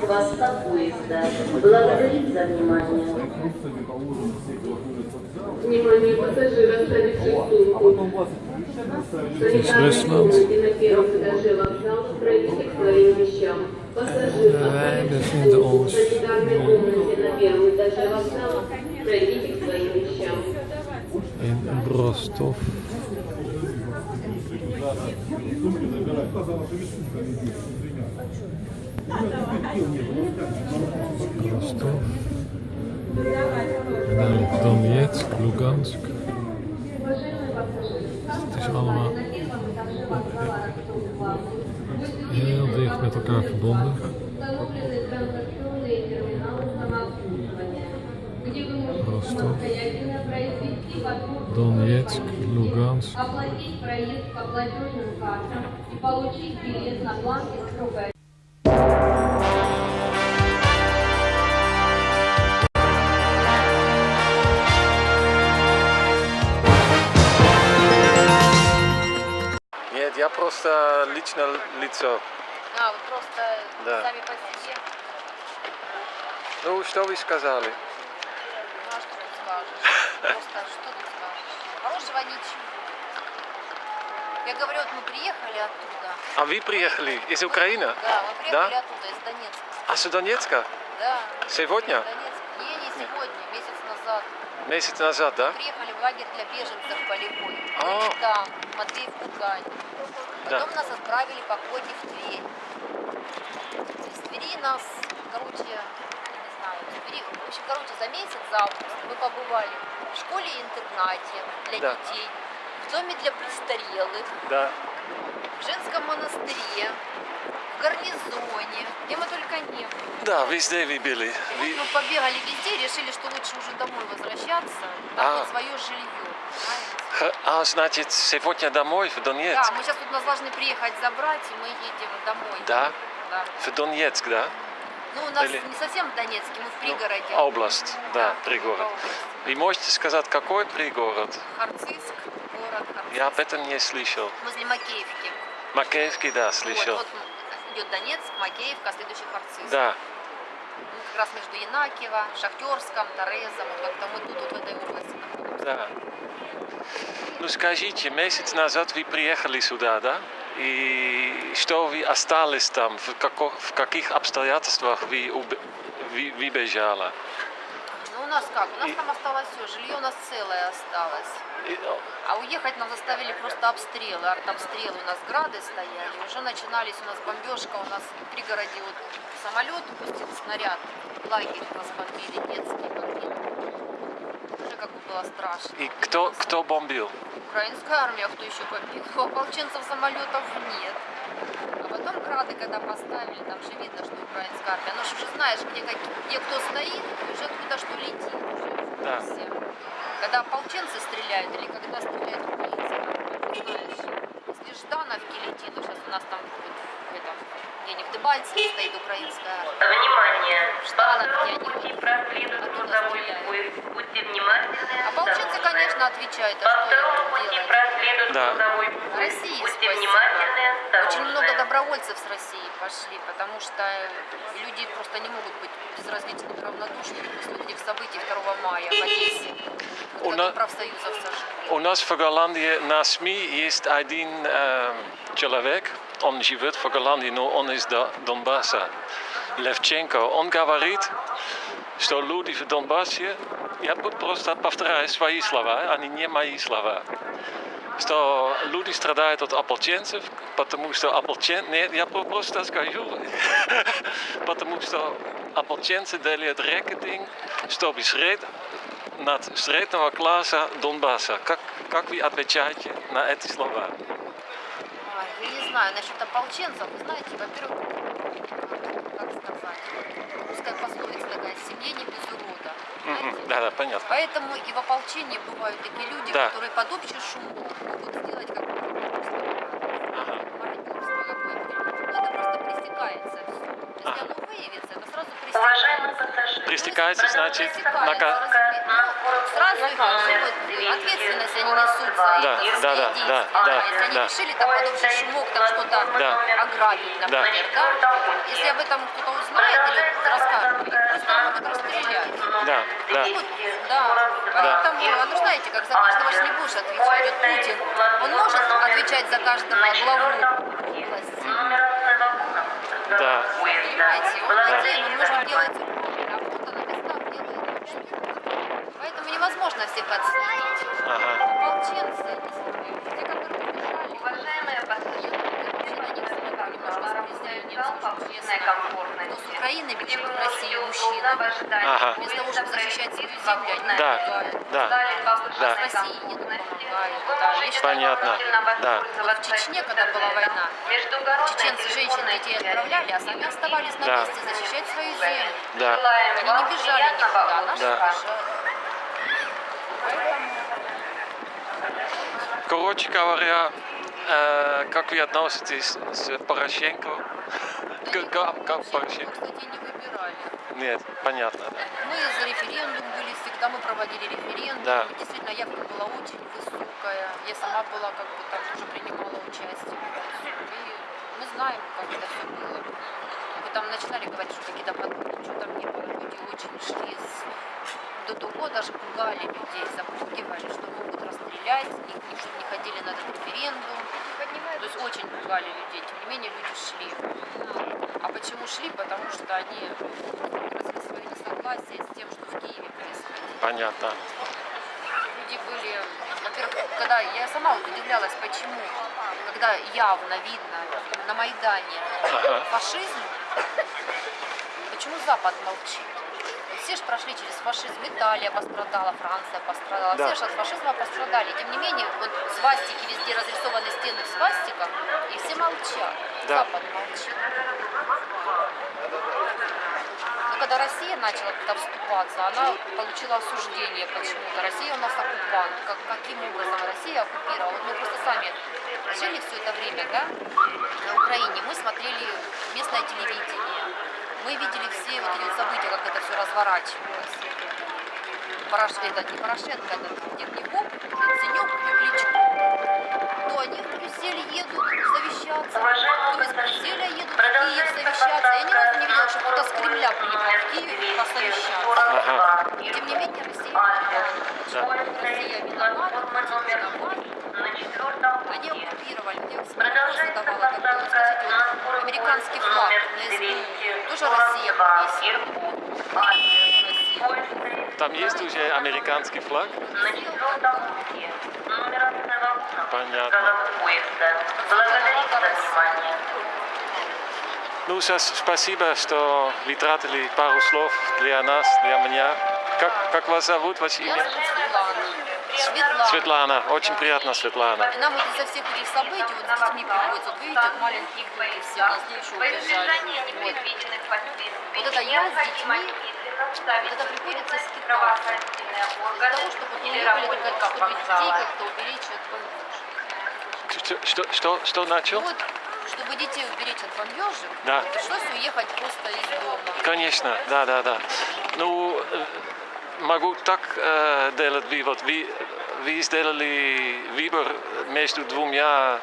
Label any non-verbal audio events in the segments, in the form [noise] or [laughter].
хвоста поезда. Благодарит за внимание. Внимание пассажира, оставивших сумку. Санитарные комнаты на первом этаже вокзала пройдите к своим вещам. Пассажир, сумку в санитарной комнате на первом этаже вокзала, пройдите к своим вещам. in Rostov. Ростов, Донецк, Луганск. Het is allemaal heel dicht met elkaar verbonden. Ростов. Donetsk, Lugansk. оплатить проезд по платежным картам и получить билет на бланке срока Нет, я просто лично лицо. А, вы просто Да. сами по себе. Ну, что вы сказали? Ну а что тут скажешь? Просто что тут скажешь? Хорошего ничего. Я говорю, вот мы приехали оттуда. А вы приехали из Украины? Да, мы приехали Да? оттуда, из Донецка. А с Донецка? Да. Сегодня? Донецк. Не, не сегодня, месяц назад. Месяц назад, да? Приехали в лагерь для беженцев полевой. А. Мы там, Матвеев Кукань. Да. Потом нас отправили по квоте в Тверь. Из Твери нас, короче, в общем, короче, за месяц, за август мы побывали в школе-интернате для Да. детей, в доме для престарелых, Да. в женском монастыре, в гарнизоне, где мы только не были. Да, везде вы были. Вот Вы- мы побегали везде, решили, что лучше уже домой возвращаться, А. там вот свое жилье. знаете. А, значит, сегодня домой, в Донецк? Да, мы сейчас тут нас должны приехать забрать, и мы едем домой. Да? Да. В Донецк, да? Ну, у нас Или- не совсем в Донецке, мы в пригороде. Ну, область, да, в пригород. области. Вы можете сказать, какой пригород? Харциск, город Харциск. Я об этом не слышал. Возле Макеевки. Макеевский, да, слышал. Вот, вот идет Донецк, Макеевка, а следующий Харциск. Да. Ну, как раз между Янакиево, Шахтерском, Торезом, вот как-то мы тут вот в этой области находимся. Да. Ну скажите, месяц назад вы приехали сюда, да? И что вы остались там? В, како- в каких обстоятельствах вы, вы, вы бежали? Ну, у нас как? У нас И- там осталось все, жилье у нас целое осталось. И, А уехать нас заставили просто обстрелы, артобстрелы. У нас грады стояли, уже начинались у нас бомбежка, у нас в пригороде вот самолет пустил снаряд, лагерь нас бомбили, детский бомбили. Было страшно. и кто, кто бомбил? Украинская армия, кто еще бомбил? У [laughs] ополченцев самолетов нет. А потом грады, когда поставили, там же видно, что украинская армия. Ну ж уже знаешь, где, как- где кто стоит, уже откуда что летит. Уже Да. курсе. Когда ополченцы стреляют или когда стреляют украинцы, знаешь. Если Ждановки летит, сейчас у нас там вот в этом, где-нибудь в Дебальцеве стоит украинская. Внимание! По где они второму пути проследует поезд. Будьте внимательны. Ополченцы, осторожны. конечно, отвечают, а По что второму пути проследует Да. поезд. России Будьте спасибо. внимательны. Очень много добровольцев с России пошли, потому что люди просто не могут быть безразличными, равнодушными после этих событий 2 мая в Одессе, У когда нас- профсоюзов сожгли. У нас в Голландии на СМИ есть один э, человек, он живет в Голландии, но он из До- Донбасса, Левченко. Он говорит, что люди в Донбассе, я буду просто повторяю свои слова, они не мои слова, что люди страдают от ополченцев, потому что ополчен... Нет, я про- просто скажу, потому что ополченцы делают рекетинг, чтобы сред... над среднего класса Донбасса. Как, как вы отвечаете на эти слова? Я не знаю, насчет ополченцев, вы знаете, во-первых, как сказать, русская пословица такая, семье не без урода. знаете? Да, да, понятно. Поэтому и в ополчении бывают такие люди, Да. которые под общий шум могут сделать как Ага. мародерство какое-то. Но это просто пресекается все. Если Ага. оно выявится, это сразу Уважаемые пресекается. пассажиры, Пристекается, значит, Пресекается, нака- разбе- сразу их уже вот ответственность они несут за Да, это, да, да, действия. да, да, Если они да. решили там подобный шумок, там что-то Да. ограбить, например, да. Если об этом кто-то узнает или расскажет, просто могут расстрелять. Да, да. Ну, да, поэтому, а ну знаете, как за каждого ж не будешь отвечать. Вот Путин, он может отвечать за каждого главу области. Да. Понимаете, он один, он может делать правильно, а местах делает невозможно всех отследить. Ага. Ополченцы, не те, которые побежали. Уважаемые с комфортности. Украины бежит в Россию, в ожидании. Ага. Вместо того, чтобы защищать свою землю, они Да, да. А повышенной с России. Вы Да, Понятно. Да. Вот в Чечне, когда была война, Чеченцы, женщин, телефонной детей отправляли, а сами оставались на Да. месте защищать свою землю. Да. Они не бежали никуда, наши Да. бежали. Короче говоря, э, как вы относитесь с Порошенко? К- Как, как мы, Порошенко? кстати, не выбирали. Нет, понятно, да. Мы за референдум были всегда, мы проводили референдум. Да. Действительно, явка была очень высокая. Я сама была, как бы там тоже принимала участие. И мы знаем, как это все было. Вы там начинали говорить, что какие-то подвохи, ничего там не было. Люди очень шли с... до того, даже пугали людей, запугивали, что расстрелять, их не, чтобы не ходили на этот референдум. То есть очень пугали людей, тем не менее люди шли. А почему шли? Потому что они выразили свое несогласие с тем, что в Киеве происходит. Понятно. Люди были, во-первых, когда я сама удивлялась, почему, когда явно видно на Майдане Ага. фашизм, почему Запад молчит? Все же прошли через фашизм, Италия пострадала, Франция пострадала, Да. все же от фашизма пострадали. Тем не менее, вот свастики везде разрисованы стены в свастиках, и все молчат. Да. Запад молчит. Но когда Россия начала туда вступаться, она получила осуждение почему-то. Россия у нас оккупант. Как, каким образом Россия оккупировала? Вот мы просто сами жили все это время, да, на Украине. Мы смотрели местное телевидение. Мы видели все вот эти вот события, как это все разворачивалось. Порош... Этот, не Порошенко, этот Дерняков, Яценюк и Кличко. То они в Брюссель едут совещаться, то из Брюсселя едут в Киев совещаться. Я ни разу не видела, чтобы кто-то с Кремля приехал в Киев посовещаться. Ага. Тем не менее, Россия виновата. Россия виновата, Путин виноват. Они оккупировали. Мне Продолжается задавала, как вот американский флаг на СБУ, Россия повесила. Россия. Там есть уже американский флаг? На Понятно. поезда. Благодарим за внимание. Ну, сейчас спасибо, что вы тратили пару слов для нас, для меня. Как, как вас зовут, ваше Я имя? зовут Светлана. Светлана. Очень приятно, Светлана. И нам вот из-за всех этих событий, вот с детьми приходится, вот видите, вот маленькие дети все, нас еще убежали. Вот. Вот это я с детьми, вот это приходится правоохранительные Для того, чтобы не были только чтобы детей как-то уберечь от бомбежек. Что, что, что, начал? вот, чтобы детей уберечь от бомбежек, Да. пришлось уехать просто из дома. Конечно, да, да, да. Ну, могу так э, делать вывод. Вы, вы сделали выбор между двумя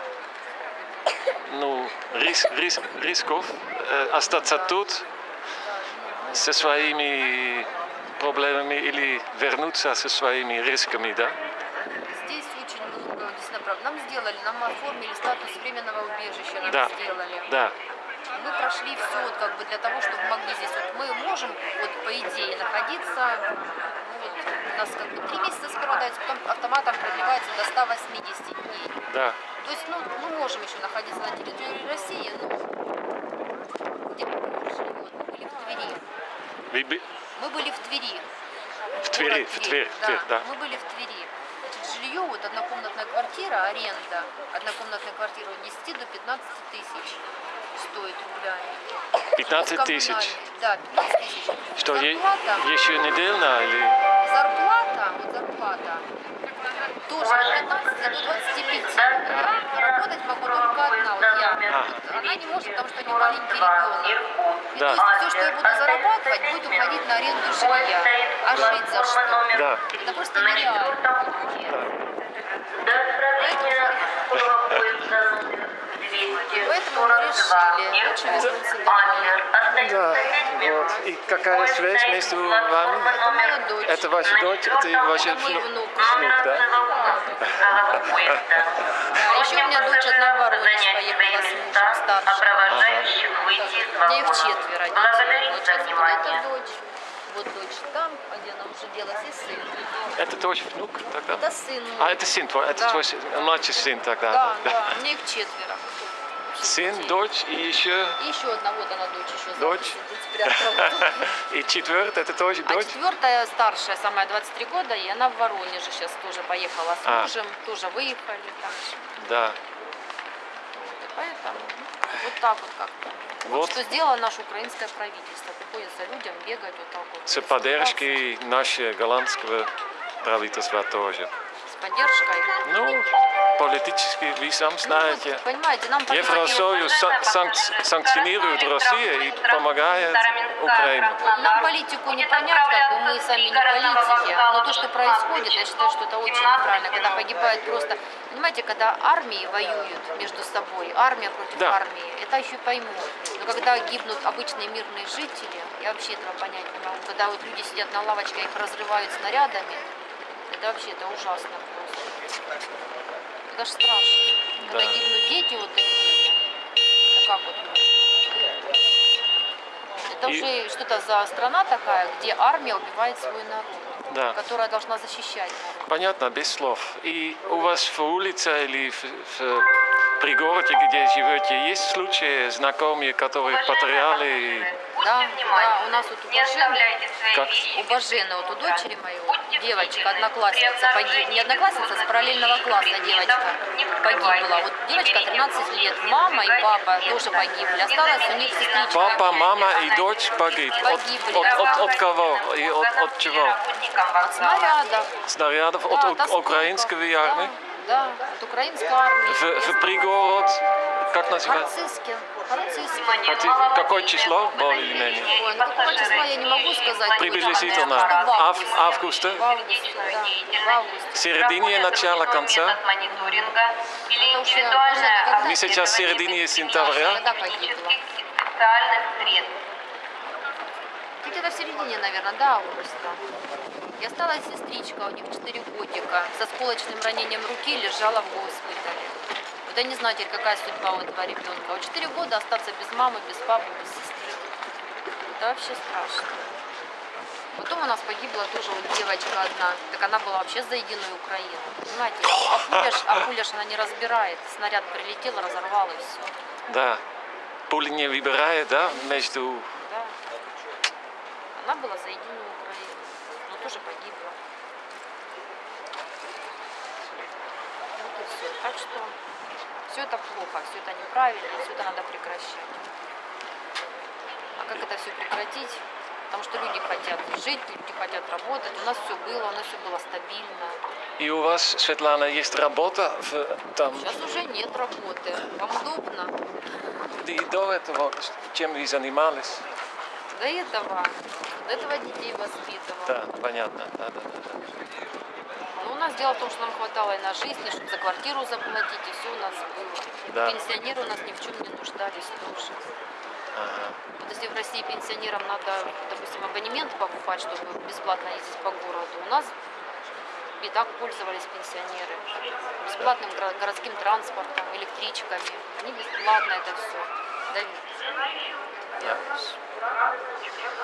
ну, рис, рис, рисков. Э, остаться тут со своими проблемами или вернуться со своими рисками, да? Здесь очень прав- нам сделали, нам оформили статус временного убежища, нам Да. сделали. Да, Мы прошли все вот как бы для того, чтобы могли здесь, вот мы можем, вот по идее, находиться, нас как бы три месяца сперва дается, потом автоматом продлевается до 180 дней. да. То есть, ну, мы можем еще находиться на территории России, но где мы пришли? Вот, мы были в Твери. Бы- Мы были в Твери. в Твери, Город в Тверь, в Тверь, да. Мы были в Твери. Значит, жилье, вот однокомнатная квартира, аренда, однокомнатная квартира от 10 до 15 тысяч стоит рублями. 15 тысяч. Да, 15 тысяч. Что, е- еще недельно или... зарплата, вот зарплата тоже от 15 до 25. Работать могу только одна. Вот я. Вот Она не может, потому что у нее маленький ребенок. И Да. То есть все, что я буду зарабатывать, будет уходить на аренду жилья. А жить за что? Да. Это просто нереально. Поезда Поэтому мы решили, лучше вернуться домой. Да, вот. И какая связь между вами? Это дочь. Это ваша дочь, это ваш Это мой внук, внук. да? А еще у меня дочь одна в Воронеж поехала с мужем У меня их четверо Вот за сейчас вот дочь. Вот дочь там, где она уже делась, и сын. Это тоже внук тогда? Это сын. А, это сын твой, это Да. твой сын, младший сын тогда? Да, да, у меня их четверо. Сын, дочь и еще... И еще одна, вот она дочь еще. Дочь? [laughs] И четвертый, это тоже А дочь? четвертая, старшая, самая 23 года, и она в Воронеже сейчас тоже поехала с А. мужем, тоже выехали там. Да. И Поэтому ну, вот так вот как-то. Вот. Вот. что сделало наше украинское правительство. Приходится людям бегать вот так вот. С поддержкой нашего голландского правительства тоже. Поддержкой. Ну, политически, вы сам Ну, знаете. вот, понимаете, нам Евросоюз сан- санк- санкционирует Россию и помогает Украине. Нам политику не понять, как бы мы сами не политики, но то, что происходит, я считаю, что это очень неправильно, когда погибает просто... Понимаете, когда армии воюют между собой, армия против Да. армии, это еще пойму. Но когда гибнут обычные мирные жители, я вообще этого понять не могу. Когда вот люди сидят на лавочке, их разрывают снарядами, это вообще это ужасно просто. Это ж страшно. Когда Да. гибнут дети вот такие, это как вот можно? Это И- уже что-то за страна такая, где армия убивает свой народ, Да. которая должна защищать народ. Понятно, без слов. И у вас в улице или в, в пригороде, где живете, есть случаи знакомые, которые потеряли? Да, да, у нас вот у Бажены, Как? у Бажены, вот у дочери моей, девочка, одноклассница При погибла, не одноклассница, с параллельного класса девочка погибла. Вот девочка 13 лет, мама и папа тоже погибли, осталась у них сестричка. Папа, мама и дочь погиб. От, Погибли. от, от, от кого? И от, от чего? От снарядов. Снарядов? Да, От от украинской армии? Да, да, от украинской армии. В, в пригород, как называется? Харциске. Хотите- Какое число более или менее? Ой, ну какого числа я не могу сказать. Приблизительно. в Ав- августе. августа? В августе, да, в августе. Середине, начало, конца? Мы сейчас в середине сентября. Когда погибла? специальных средств. Где-то в середине, наверное, до августа. И осталась сестричка, у них 4 годика, со сколочным ранением руки лежала в госпитале. Вот я не знаю теперь, какая судьба у этого ребенка. Вот 4 года остаться без мамы, без папы, без сестры. Это вообще страшно. Потом у нас погибла тоже вот девочка одна. Так она была вообще за единую Украину. Понимаете, а а пуля ж она не разбирает. Снаряд прилетел, разорвал и все. Да. Пули не выбирает, да, между... Она была за единую Украину, но тоже погибла. Вот и все. Так что все это плохо, все это неправильно, все это надо прекращать. А как это все прекратить? Потому что люди хотят жить, люди хотят работать. У нас все было, у нас все было стабильно. И у вас, Светлана, есть работа в, там? Сейчас уже нет работы. Вам удобно? И до этого чем вы занимались? До этого, до этого детей воспитывала. Да, понятно. Да, да, да, да. Ну, у нас дело в том, что нам хватало и на жизнь, и чтобы за квартиру заплатить, и все у нас было. Да. Пенсионеры у нас ни в чем не нуждались тоже. Ага. Вот если в России пенсионерам надо, допустим, абонемент покупать, чтобы бесплатно ездить по городу, у нас и так пользовались пенсионеры. Бесплатным городским транспортом, электричками. Они бесплатно это все. Да.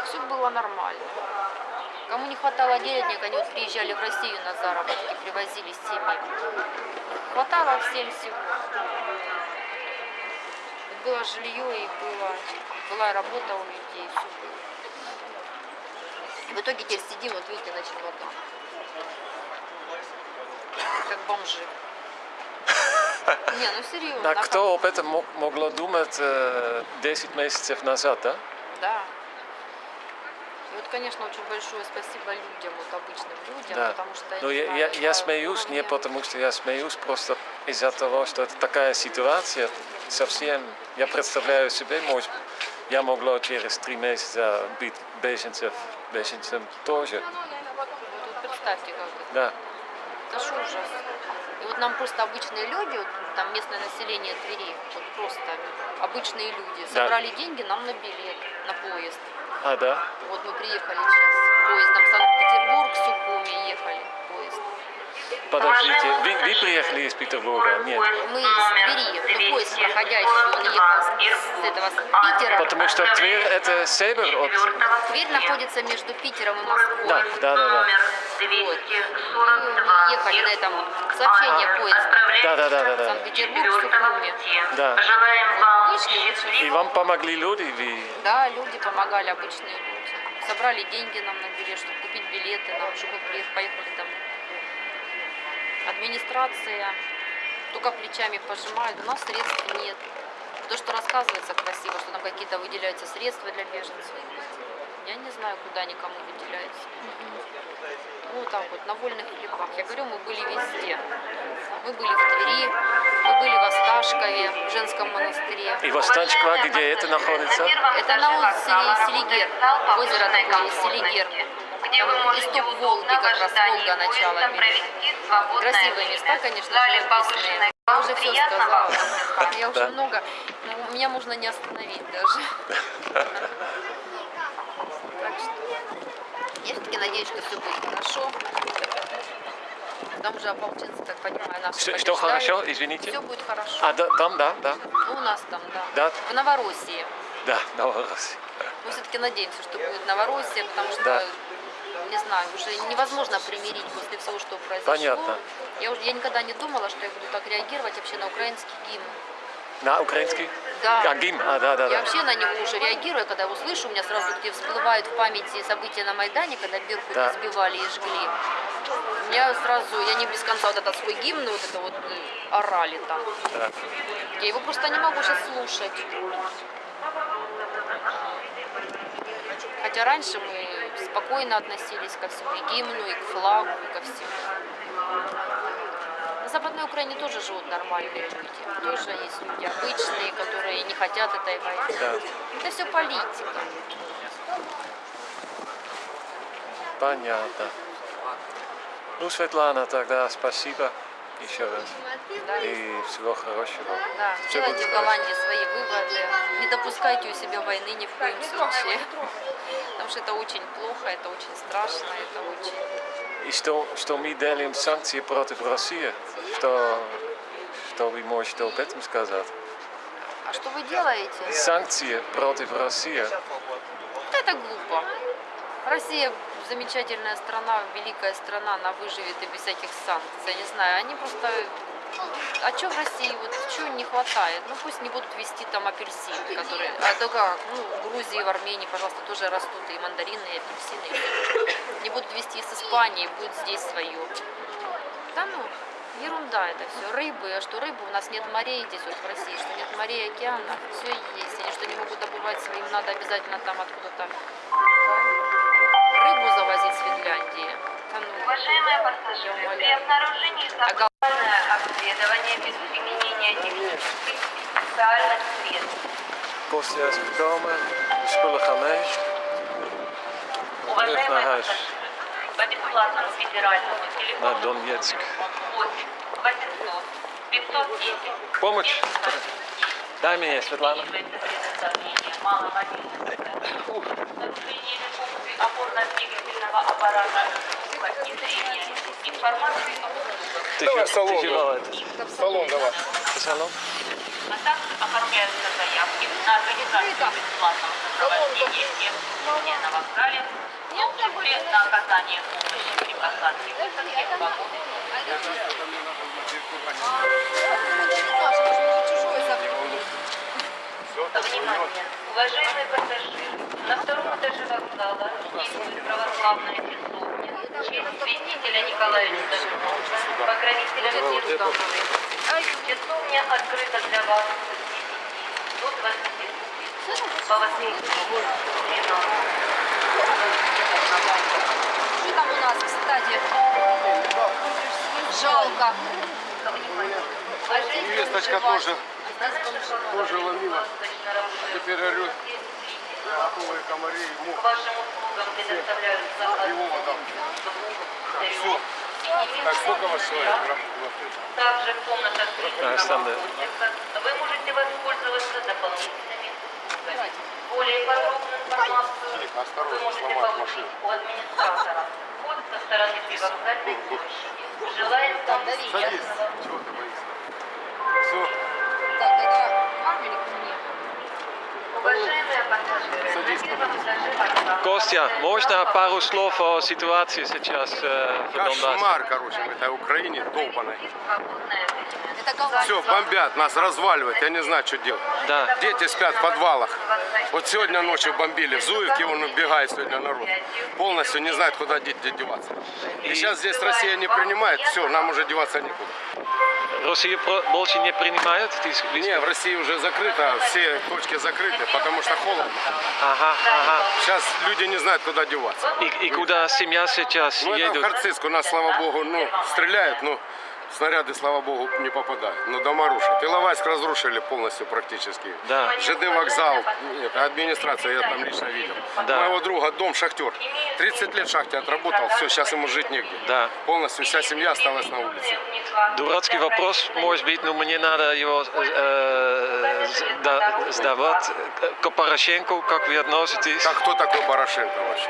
Все было нормально. Кому не хватало денег, они вот приезжали в Россию на заработки, привозили семьи. Хватало всем всего. И было жилье, и было, была работа у людей, все было. В итоге теперь сидим, вот видите, на чемодан. Как бомжи. Не, ну серьезно. А кто об этом мог, могло думать э, 10 месяцев назад, да? Да. И вот, конечно, очень большое спасибо людям, вот обычным людям, Да. потому что Ну, я, я, я смеюсь не потому, что я смеюсь, просто из-за того, что это такая ситуация, совсем, я представляю себе, может, я могла через три месяца быть беженцем, беженцем тоже. Вот представьте, как это. Да, Это ж ужас. И вот нам просто обычные люди, вот там местное население Твери, вот просто обычные люди, Да. собрали деньги нам на билет, на поезд. а да? Вот мы приехали сейчас поездом Санкт-Петербург, Сухуми ехали поезд. Подождите, вы, вы приехали из Петербурга? Нет. Мы из Твери, ну, поезд проходящий, он ехал с, с этого, с Питера. Потому что Тверь это север от... Тверь находится между Питером и Москвой. Да, да, да, да. Вот. Ехали на этом сообщение поезда. Да, да, да, да, да. Санкт-Петербург, Сухуми. Да. Желаем вам Вышли, вышли. И вам помогли люди, вы... Да, люди помогали, обычные люди. Собрали деньги нам на билет, чтобы купить билеты, нам, чтобы мы приехали, поехали домой. Администрация только плечами пожимает, у нас средств нет. То, что рассказывается красиво, что там какие-то выделяются средства для беженцев. Я не знаю, куда они кому выделяются. Ну, так вот, на вольных хлебах. Я говорю, мы были везде. Мы были в Твери, мы были в Осташкове, в женском монастыре. И Востанчква, где это находится? Это на озере Селигер, озеро такое, Селигер. где вы Там можете исток Волги, в как раз Волга свободное Красивые время. места, конечно, живописные. Я уже все сказала. Я уже много. ну, Меня можно не остановить даже. [laughs] Так что я все-таки надеюсь, что все будет хорошо. Там уже ополченцы, так понимаю, наши Что, что хорошо, извините? Все будет хорошо. А, да, там, да, да, У нас там, да. Да. В Новороссии. да, Новороссия. Мы все-таки надеемся, что будет Новороссия, потому что, Да. не знаю, уже невозможно примирить после всего, что произошло. Понятно. Я, уже, я никогда не думала, что я буду так реагировать вообще на украинский гимн. На украинский? Да. А, гимн, а, да, да, Я да. вообще на него уже реагирую, когда его слышу, у меня сразу где всплывают в памяти события на Майдане, когда Беркут Да. избивали и жгли. У меня сразу, я не без конца вот этот свой гимн, вот это вот э, орали там. Да. Я его просто не могу сейчас слушать. Хотя раньше мы спокойно относились ко всему, и гимну, и к флагу, и ко всему. Западной Украине тоже живут нормальные люди. Тоже есть люди обычные, которые не хотят этой войны. Да. Это все политика. Понятно. Ну, Светлана, тогда спасибо еще раз. Да. И всего хорошего. Да, Всё делайте в Голландии свои выводы. Не допускайте у себя войны ни в коем случае. Потому что это очень плохо, это очень страшно, это очень... Что, что мы делаем санкции против России? Что, что вы можете об этом сказать? А что вы делаете? Санкции против России. Это глупо. Россия замечательная страна, великая страна, она выживет и без всяких санкций. Я не знаю, они просто... А что в России, вот чего не хватает? Ну пусть не будут вести там апельсины, которые... А то как, ну в Грузии, в Армении, пожалуйста, тоже растут и мандарины, и апельсины. Не будут вести из Испании, будет здесь свое. Да ну, ерунда это все. Рыбы, а что рыбы? У нас нет морей здесь вот в России, что нет морей, океанов, все есть. Они что не могут добывать своим, надо обязательно там откуда-то рыбу завозить с Финляндии. Да ну, Уважаемые пассажиры, при обнаружении Обследование без применения технических и специальных средств. De spullen gaan mee. Уважаемые пассажиры, по бесплатному федеральному телефону Donetsk. 8 800 510 Помощь? Дай мне, Светлана. маломобильных нарушение функций опорно-двигательного аппарата информации Ты, Давай салон, ты давай. Салон давай. Салон? а также оформляются заявки на организацию бесплатного сопровождения служения на вокзале, в том числе на оказание помощи при посадке в вагоны. Внимание! Уважаемые пассажиры, на втором этаже вокзала действует православная честь святителя Николая Чудотворца, покровителя ну, всех духовных, часовня открыта для вас с 10 до 20 по 8 Что там у нас, кстати? Жалко. Невесточка тоже, тоже ловила. Теперь орет. Какого комарей мух сколько вас человек? Также в комнатах вы можете воспользоваться дополнительными. Более подробную информацию вы можете получить у администратора. Вход со стороны привокзальной площади. Желаем вам приятного? Все. Так, это кабель мне. Уважаемые пассажиры, Садись, на первом этаже вокзала Kostja, можно пару слов о ситуации сейчас э, в Донбассе? Кошмар, короче, в этой Украине голландцы. Все, бомбят, нас разваливают, я не знаю, что делать. Да. Дети спят в подвалах. Вот сегодня ночью бомбили в Зуевке, он убегает сегодня народ. Полностью не знает, куда дети деваться. И сейчас здесь Россия не принимает, все, нам уже деваться некуда. Россия больше не принимает? Ты с- Не, в России уже закрыто, все точки закрыты, потому что холодно. Ага, ага. Сейчас люди не знают, куда деваться. И, и куда семья сейчас Ну, это в едет? Харциск, у нас, слава богу, ну, стреляют, но снаряды, слава богу, не попадают. Но дома рушат. Иловайск разрушили полностью практически. Да. ЖД вокзал, нет, администрация, я там лично видел. Да. Моего друга дом шахтер. 30 лет в шахте отработал, все, сейчас ему жить негде. Да. Полностью вся семья осталась на улице. Дурацкий вопрос, может быть, но мне надо его э, сда- сдавать. К Порошенко, как вы относитесь? Так кто такой Порошенко вообще?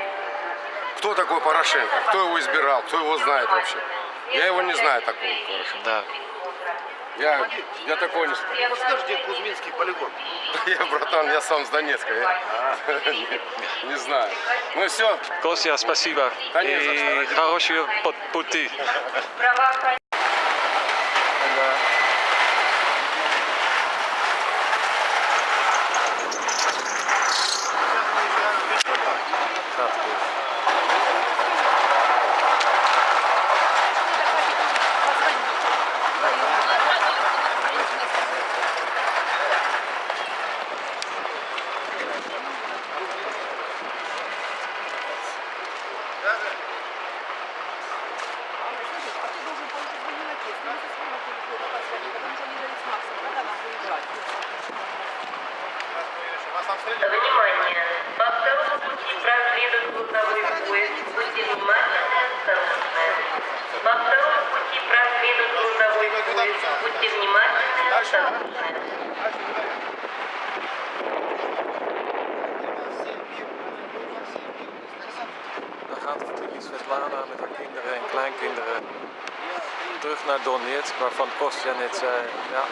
Кто такой Порошенко? Кто его избирал? Кто его знает вообще? Я его не знаю такого Порошенко. Да. Я, я такого не знаю. Подскажите, где Кузьминский полигон? [laughs] Я, братан, я сам с Донецка. Я [laughs] не, не знаю. Ну все, Костя, спасибо. Да не за что, И хорошего пут- пути. [laughs] Gracias. Waarvan Kostja net zei, ja,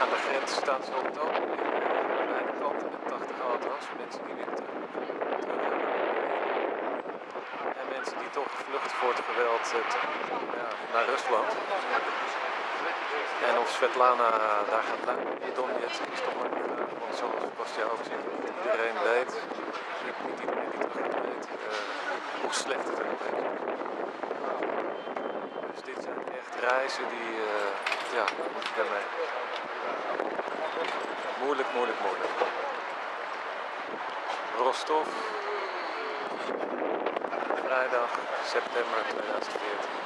aan de grens staan ze op het ogenblik eh, aan beide kanten met 80 auto's, mensen die weer terug, terug Oekraïne. En mensen die toch vluchten voor het geweld eh, ja, naar Rusland. En of Svetlana daar gaat blijven in Donetsk is toch maar de vraag, want zoals Kostja ook zegt, iedereen weet, niet iedereen die terug weet, eh, hoe slecht het er nog is. Reizen die, eh, ja, moet je mee. Moeilijk, moeilijk, moeilijk. Rostov, vrijdag, september 2014.